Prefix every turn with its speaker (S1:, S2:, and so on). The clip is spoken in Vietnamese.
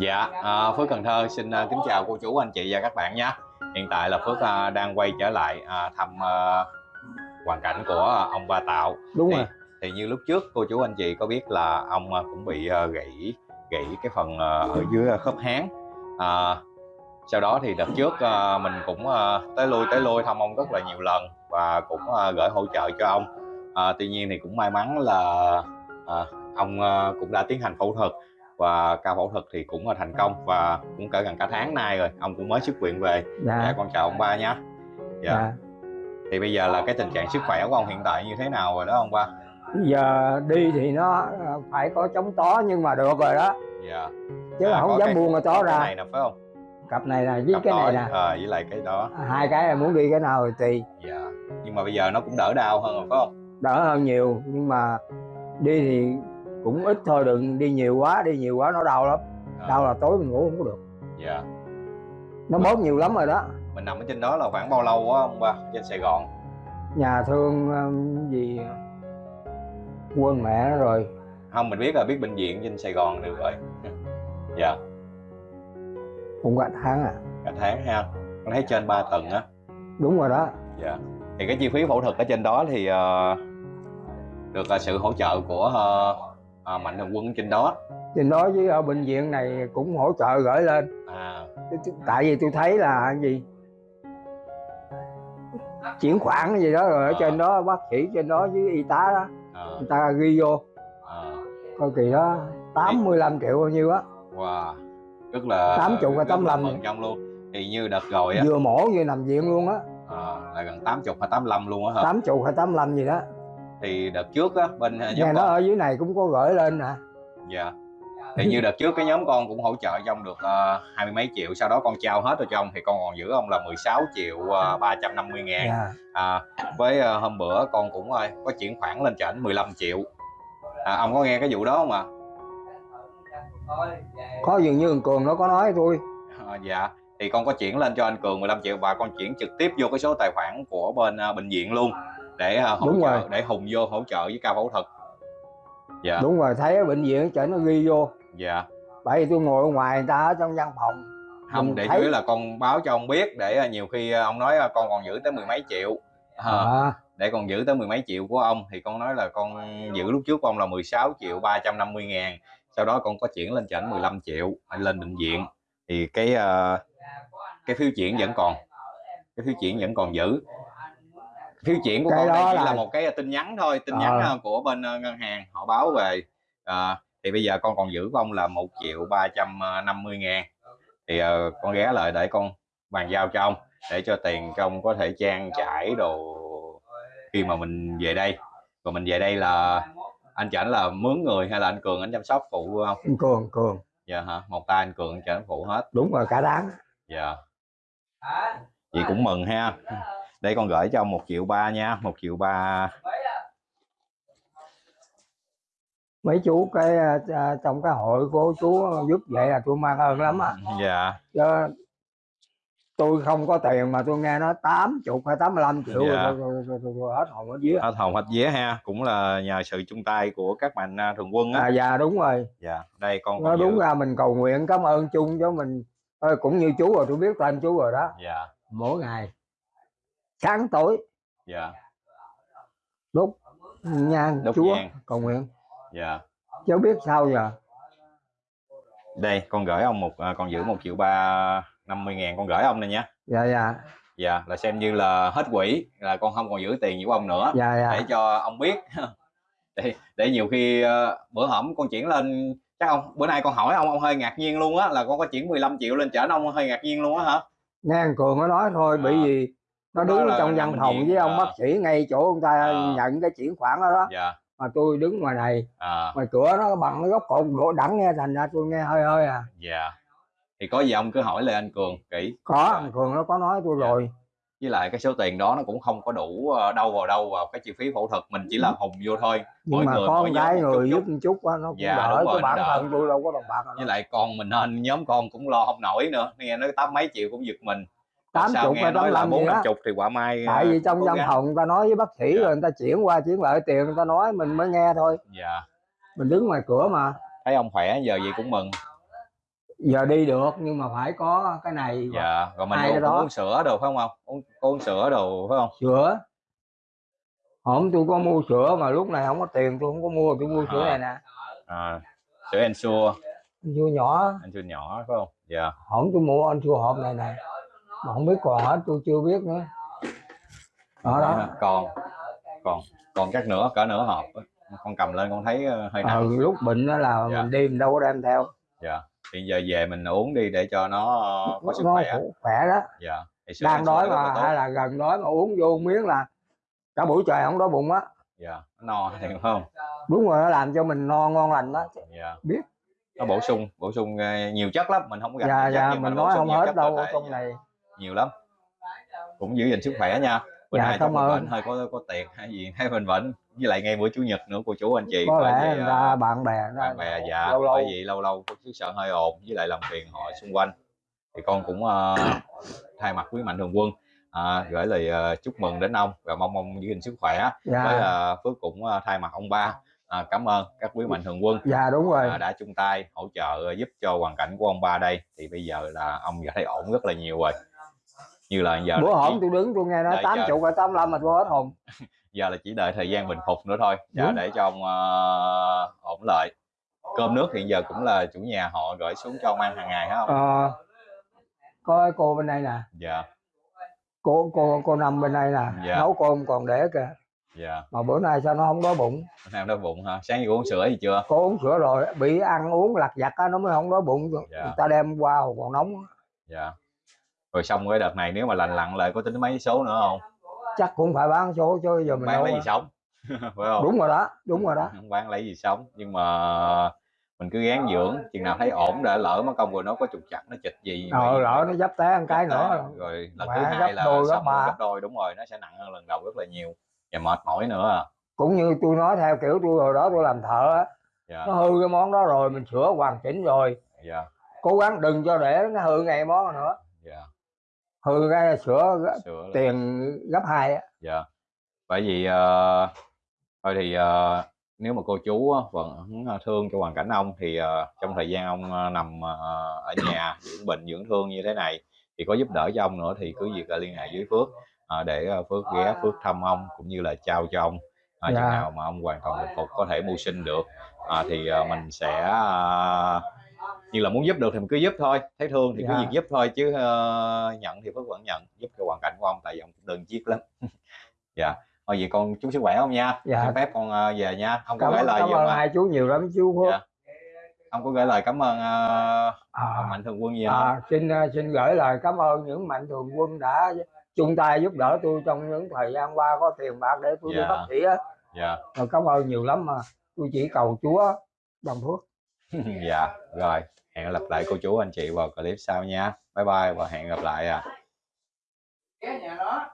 S1: Dạ, à, Phước Cần Thơ xin à, kính chào cô chú, anh chị và các bạn nhé. Hiện tại là Phước à, đang quay trở lại à, thăm à, hoàn cảnh của ông Ba Tạo.
S2: đúng
S1: thì,
S2: rồi
S1: thì như lúc trước cô chú anh chị có biết là ông à, cũng bị à, gãy gãy cái phần à, ở dưới khớp háng. À, sau đó thì đợt trước à, mình cũng à, tới lui tới lui thăm ông rất là nhiều lần và cũng à, gửi hỗ trợ cho ông. À, tuy nhiên thì cũng may mắn là à, ông à, cũng đã tiến hành phẫu thuật và ca phẫu thuật thì cũng là thành công và cũng cỡ gần cả tháng nay rồi ông cũng mới xuất viện về. Dạ,
S2: dạ
S1: con chào ông ba nhé dạ.
S2: dạ.
S1: Thì bây giờ là cái tình trạng sức khỏe của ông hiện tại như thế nào rồi đó ông ba?
S2: Giờ đi thì nó à, phải có chống tó nhưng mà được rồi đó.
S1: Dạ.
S2: Chứ
S1: À,
S2: là không dám
S1: cái-
S2: buông cái tó
S1: cái
S2: ra.
S1: này nè phải không?
S2: Cặp này nè với
S1: Cặp
S2: cái này nè.
S1: ờ, với lại cái đó.
S2: Hai cái là muốn đi cái nào thì tùy.
S1: Dạ. Nhưng mà bây giờ nó cũng đỡ đau hơn rồi phải không?
S2: Đỡ hơn nhiều nhưng mà đi thì cũng ít thôi đừng đi nhiều quá đi nhiều quá nó đau lắm.
S1: Ờ,
S2: đau là tối mình ngủ không có được.
S1: Dạ.
S2: Nó bóp nhiều lắm rồi đó.
S1: mình nằm ở trên đó là khoảng bao lâu á ông ba? Trên Sài Gòn.
S2: Nhà thương um, gì? Quên mẹ nó rồi.
S1: Không mình biết là biết bệnh viện trên Sài Gòn được rồi. Dạ.
S2: Cũng cả tháng à.
S1: Cả tháng ha. Con thấy trên 3 tầng á.
S2: Đúng rồi đó.
S1: Dạ. Thì cái chi phí phẫu thuật ở trên đó thì ờ, được ờ, sự hỗ trợ của ờ, ờ, mạnh thường quân trên đó.
S2: trên đó với ở bệnh viện này cũng hỗ trợ gửi lên.
S1: À,
S2: tại vì tôi thấy là gì? Chuyển khoản gì đó rồi ở
S1: Ờ.
S2: trên đó bác sĩ trên đó với y tá đó.
S1: Ờ,
S2: người ta ghi vô.
S1: Ờ,
S2: coi kỳ đó 85 triệu bao nhiêu á.
S1: Wow. Rất là
S2: 80 hay
S1: rất là
S2: 85
S1: mừng trong luôn. Thì như đợt rồi á.
S2: Vừa mổ vừa nằm viện luôn á.
S1: Ờ, là gần 80 hay 85 luôn á hả?
S2: 80 hay 85 gì đó
S1: Thì đợt trước á bên ờ,
S2: nhà
S1: nhóm
S2: nó
S1: con
S2: ở dưới này cũng có gửi lên nè.
S1: Dạ. Thì như đợt trước cái nhóm con cũng hỗ trợ cho ông được ờ, hai mươi mấy triệu, sau đó con trao hết rồi cho ông thì con còn giữ ông là 16 triệu uh, 350 ngàn.
S2: Dạ.
S1: à, với ờ, hôm bữa con cũng ờ, có chuyển khoản lên trển 15 triệu. À, ông có nghe cái vụ đó không ạ?
S2: Có dường như thằng cường nó có nói tôi.
S1: À, dạ. Thì con có chuyển lên cho anh Cường 15 triệu và con chuyển trực tiếp vô cái số tài khoản của bên ờ, bệnh viện luôn để ờ, hỗ
S2: Đúng
S1: trợ
S2: rồi.
S1: để hùng vô hỗ trợ với ca phẫu thuật. Dạ.
S2: Đúng rồi thấy ở bệnh viện chở nó ghi vô.
S1: Dạ.
S2: Bởi vì tôi ngồi ở ngoài người ta ở trong văn phòng.
S1: Không
S2: Mình
S1: để
S2: thấy-
S1: chủ yếu là con báo cho ông biết để ờ, nhiều khi ờ, ông nói con còn giữ tới mười mấy triệu. Ờ,
S2: à,
S1: để con giữ tới mười mấy triệu của ông thì con nói là con giữ lúc trước của ông là 16 triệu 350 ngàn. Sau đó con có chuyển lên chảnh 15 triệu anh lên bệnh viện. Thì cái ờ, cái phiếu chuyển vẫn còn. Cái phiếu chuyển vẫn còn giữ phiếu chuyển của
S2: Cái
S1: con đây
S2: đó
S1: chỉ là...
S2: là-
S1: một cái tin nhắn thôi tin
S2: Ờ.
S1: nhắn ờ, của bên ờ, ngân hàng họ báo về Ờ, thì bây giờ con còn giữ của ông là 1 triệu 350 ngàn. Thì ờ, con ghé lại để con bàn giao cho ông để cho tiền cho ông có thể trang trải đồ khi mà mình về đây. Còn mình về đây là anh chảnh là mướn người hay là anh cường anh chăm sóc phụ không?
S2: Anh cường cường.
S1: Dạ hả một tay anh cường anh chảnh phụ hết.
S2: Đúng rồi cả đáng
S1: dạ. Vậy cũng mừng ha đây con gửi cho ông một triệu ba nha một triệu ba.
S2: Mấy chú cái à, à, trong cái hội của chú giúp vậy là tôi mang ơn lắm á.
S1: Dạ.
S2: Chứ tôi không có tiền mà tôi nghe nó 80 hay 85 triệu
S1: Dạ.
S2: rồi, rồi, rồi, rồi, rồi hết hồn hết vía.
S1: Hết hồn hết vía ha cũng là nhờ sự chung tay của các mạnh à, thường quân á.
S2: À dạ đúng rồi.
S1: Dạ đây con
S2: nó đúng
S1: giữ.
S2: ra mình cầu nguyện cảm ơn chung cho mình. Ơi, cũng như chú rồi tôi biết tên chú rồi đó.
S1: Dạ.
S2: Mỗi ngày sáng tối
S1: dạ.
S2: Đốt nhang
S1: Đốt
S2: chúa
S1: nhang.
S2: cầu nguyện.
S1: Dạ.
S2: Cháu biết sao giờ?
S1: Đây con gửi ông một à, con giữ một triệu ba năm mươi ngàn con gửi ông này nha.
S2: Dạ dạ.
S1: Dạ là xem như là hết quỹ là con không còn giữ tiền của ông nữa.
S2: Dạ
S1: để
S2: dạ
S1: cho ông biết. Để để nhiều khi ờ, bữa hổm con chuyển lên chắc ông bữa nay con hỏi ông ông hơi ngạc nhiên luôn á là con có chuyển 15 triệu lên chở ông hơi ngạc nhiên luôn á hả?
S2: Nghe cường nó nói thôi bởi
S1: À.
S2: vì nó
S1: đó
S2: đứng
S1: là
S2: trong văn phòng với ông
S1: à.
S2: bác sĩ ngay chỗ người ta
S1: À.
S2: nhận cái chuyển khoản đó đó.
S1: Dạ.
S2: Mà tôi đứng ngoài này
S1: à,
S2: ngoài cửa nó bằng cái góc cột gỗ đẳng nghe thành ra tôi nghe hơi hơi à.
S1: Dạ. Thì có gì ông cứ hỏi lại anh cường kỹ.
S2: Có thằng cường nó có nói tôi
S1: Dạ.
S2: rồi.
S1: Với lại cái số tiền đó nó cũng không có đủ ờ, đâu vào đâu vào cái chi phí phẫu thuật mình chỉ là hùng vô thôi.
S2: Nhưng
S1: Mỗi
S2: mà
S1: người,
S2: một
S1: chút
S2: người
S1: chút.
S2: giúp một chút á, nó cũng
S1: Dạ,
S2: đỡ cái bản
S1: nó
S2: thân tôi đâu có đồng bạc
S1: với lại con mình nên nhóm con cũng lo không nổi nữa. Nghe nói tám mấy triệu cũng giật mình
S2: tám chục hay tám
S1: là bốn chục thì quả mai
S2: tại vì trong
S1: cố
S2: văn phòng người ta nói với bác sĩ
S1: Dạ.
S2: rồi người ta chuyển qua chuyển lại tiền người ta nói mình mới nghe thôi.
S1: Dạ.
S2: Mình đứng ngoài cửa mà.
S1: Thấy ông khỏe giờ gì cũng mừng.
S2: Giờ đi được nhưng mà phải có cái này.
S1: Dạ rồi mình uống,
S2: đó.
S1: uống sữa đồ phải không ông? Uống, uống sữa đồ phải không?
S2: Sữa. Hôm tôi có mua sữa mà lúc này không có tiền tôi không có mua tôi mua sữa
S1: À.
S2: này nè.
S1: À, sữa Ensure
S2: sữa nhỏ.
S1: Ensure nhỏ phải không? Dạ.
S2: Hôm tôi mua anh sữa hộp này nè mà không biết còn hết tôi chưa biết nữa. Đó đó.
S1: Còn còn còn chắc nữa cỡ nửa hộp con cầm lên con thấy ờ, hơi nặng
S2: ừ, lúc bệnh đó là
S1: Dạ.
S2: mình đi mình đâu có đem theo.
S1: Dạ thì giờ về mình uống đi để cho nó ờ, có sức
S2: nó
S1: khỏe
S2: khỏe đó.
S1: Dạ thì
S2: đang đói mà hay là gần đói mà uống vô miếng là cả buổi trời không đói bụng á.
S1: Dạ no thì không?
S2: Đúng rồi nó làm cho mình no ngon lành đó.
S1: Dạ.
S2: Biết.
S1: nó bổ sung bổ sung ờ, nhiều chất lắm mình không gặp
S2: dạ
S1: chất,
S2: dạ
S1: mà
S2: mình nói không hết
S1: chất
S2: đâu trong
S1: dạ,
S2: này
S1: nhiều lắm. Cũng giữ gìn sức khỏe nha. Bữa
S2: Dạ,
S1: nay
S2: cảm ơn.
S1: bệnh hơi có có tiệc hay gì thấy mình bệnh với lại ngay bữa chủ nhật nữa cô chú anh chị
S2: có lẽ người
S1: ờ,
S2: ta bạn bè
S1: bạn bè dạ
S2: lâu lâu.
S1: bởi vì lâu lâu có chiếc sợ hơi ồn với lại làm phiền họ xung quanh. Thì con cũng ờ, thay mặt quý mạnh thường quân ờ, gửi lời ờ, chúc mừng đến ông và mong ông giữ gìn sức khỏe.
S2: Dạ.
S1: Với ờ, phước cũng ờ, thay mặt ông ba ờ, cảm ơn các quý mạnh thường quân
S2: dạ đúng rồi.
S1: ờ, đã chung tay hỗ trợ giúp cho hoàn cảnh của ông ba đây. Thì bây giờ là ông đã thấy ổn rất là nhiều rồi như là giờ
S2: bữa hổm
S1: chỉ,
S2: tôi đứng tôi nghe nói tám
S1: chờ.
S2: chục hay tám mươi mà tôi hết hồn.
S1: Giờ là chỉ đợi thời gian bình phục nữa thôi dạ,
S2: Đúng.
S1: để cho ông ờ, ổn lại. Cơm nước hiện giờ cũng là chủ nhà họ gửi xuống cho ông ăn hàng ngày hả không
S2: ờ, có cái cô bên đây nè.
S1: Dạ.
S2: Cô cô cô nằm bên đây nè.
S1: Dạ.
S2: nấu cơm còn để kìa.
S1: Dạ.
S2: Mà bữa nay sao nó không đói bụng?
S1: Hôm nay em đói bụng hả? Sáng giờ uống sữa gì chưa?
S2: Cô uống sữa rồi bị ăn uống lặt vặt á nó mới không đói bụng.
S1: Dạ.
S2: người ta đem qua còn nóng
S1: dạ rồi xong cái đợt này nếu mà lành lặn lại có tính mấy số nữa không?
S2: Chắc cũng phải bán số chứ giờ mình
S1: bán lấy gì sống? Phải không?
S2: Đúng rồi đó đúng rồi đó.
S1: Không bán lấy gì sống? Nhưng mà mình cứ gán dưỡng chừng nào thấy ổn đã lỡ mất công rồi nó có trục chặt nó chịch gì
S2: ờ
S1: vậy-
S2: lỡ nó dấp té một cái nữa.
S1: rồi lần thứ hai là
S2: đôi,
S1: xong gấp đôi đúng rồi nó sẽ nặng hơn lần đầu rất là nhiều và mệt mỏi nữa. À.
S2: cũng như tôi nói theo kiểu tôi hồi đó tôi làm thợ á
S1: dạ.
S2: nó hư cái món đó rồi mình sửa hoàn chỉnh rồi.
S1: Dạ.
S2: Cố gắng đừng cho để nó hư ngày món nữa.
S1: Dạ
S2: hư cái là sửa
S1: sửa lại.
S2: tiền gấp hai á
S1: dạ bởi vì ờ, thôi thì ờ, nếu mà cô chú á, vẫn thương cho hoàn cảnh ông thì ờ, trong thời gian ông ờ, nằm ờ, ở nhà dưỡng bệnh dưỡng thương như thế này thì có giúp đỡ cho ông nữa thì cứ việc là liên hệ với Phước ờ, để ờ, Phước ghé Phước thăm ông cũng như là trao cho ông à, chừng
S2: Dạ.
S1: nào mà ông hoàn toàn bình phục có thể mưu sinh được à, thì ờ, mình sẽ ờ, như là muốn giúp được thì mình cứ giúp thôi. Thấy thương thì cứ
S2: Dạ.
S1: việc giúp thôi chứ ờ, nhận thì Phước vẫn nhận. Giúp cho hoàn cảnh của ông tại vì ông đơn chiếc lắm. Dạ. Thôi vậy con chúc sức khỏe không nha.
S2: Dạ.
S1: xin phép con ờ, về nha. Không có gửi lời
S2: cảm ơn hai chú nhiều lắm chú
S1: Dạ. không có gửi lời cảm ơn ờ,
S2: à,
S1: mạnh thường quân gì không
S2: à, xin ờ, xin gửi lời cảm ơn những mạnh thường quân đã chung tay giúp đỡ tôi trong những thời gian qua có tiền bạc để tôi đi
S1: Dạ.
S2: bác sĩ á.
S1: Dạ.
S2: Rồi cảm ơn nhiều lắm mà tôi chỉ cầu Chúa bằng phước.
S1: Dạ rồi hẹn gặp lại cô chú anh chị vào clip sau nha. Bye bye và hẹn gặp lại à.
S3: Cái nhà đó.